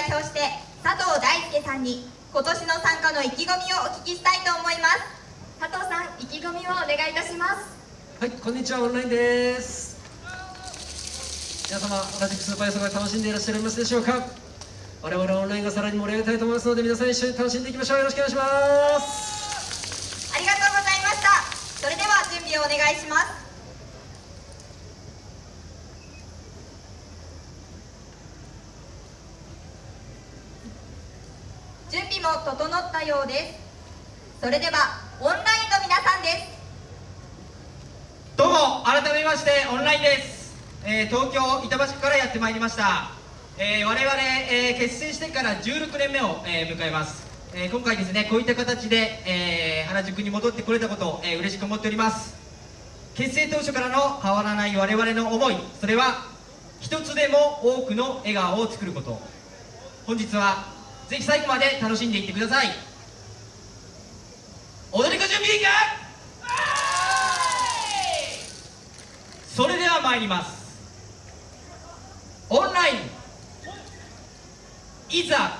代表して佐藤大輔さんに今年の参加の意気込みをお聞きしたいと思います。佐藤さん意気込みをお願いいたします。はいこんにちはオンラインです。皆様同じくスーパー予測楽しんでいらっしゃいますでしょうか？我々オンラインがさらに盛り上げたいと思いますので皆さん一緒に楽しんでいきましょう。よろしくお願いします。ありがとうございました。それでは準備をお願いします準備も整ったようです。それではオンラインの皆さんです。どうも改めましてオンラインです、えー東京板橋区からやってまいりました、えー我々、えー結成してから16年目を、えー迎えます、えー今回ですねこういった形で、えー原宿に戻ってこれたことを、えー嬉しく思っております。結成当初からの変わらない我々の思いそれは一つでも多くの笑顔を作ること。本日はぜひ最後まで楽しんでいってください。踊り子準備いいかそれでは参ります。オンラインいざ「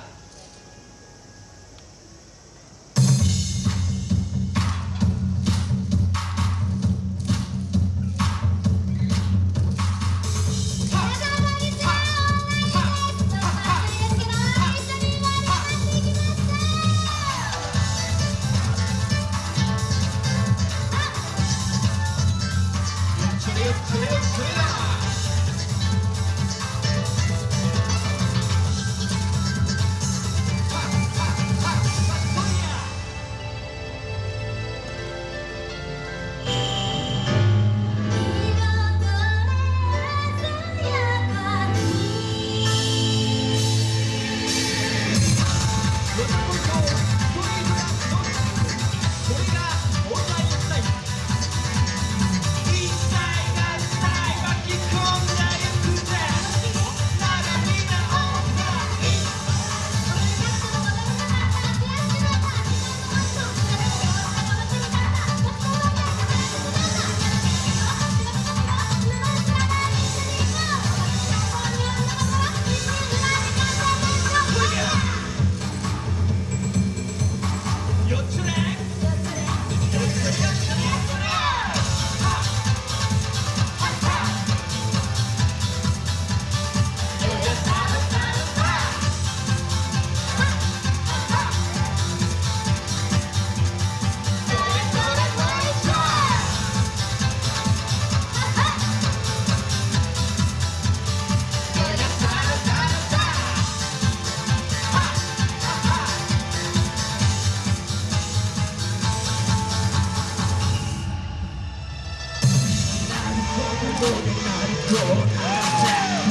go.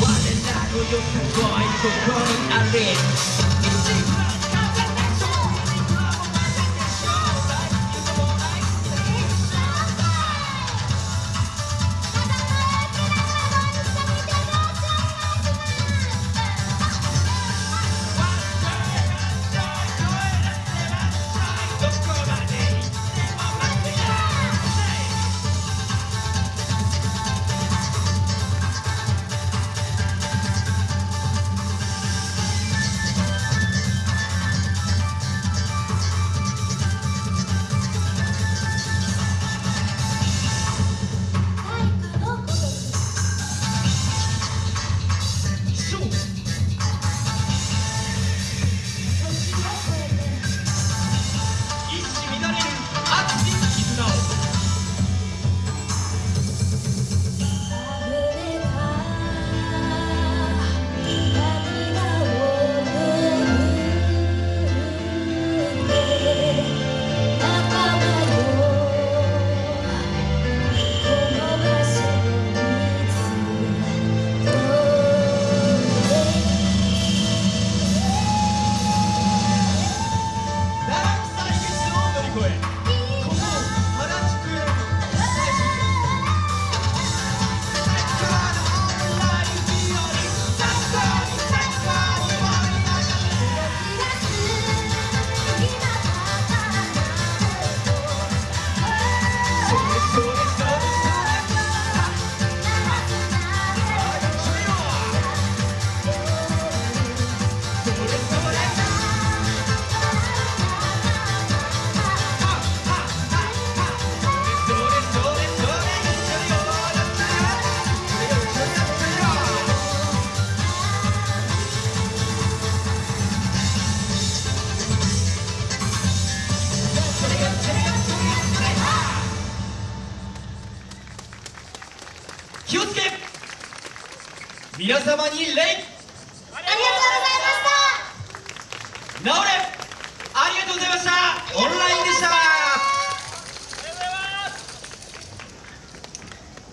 One and I will go, I will go, I will go, 皆様に礼。ありがとうございました。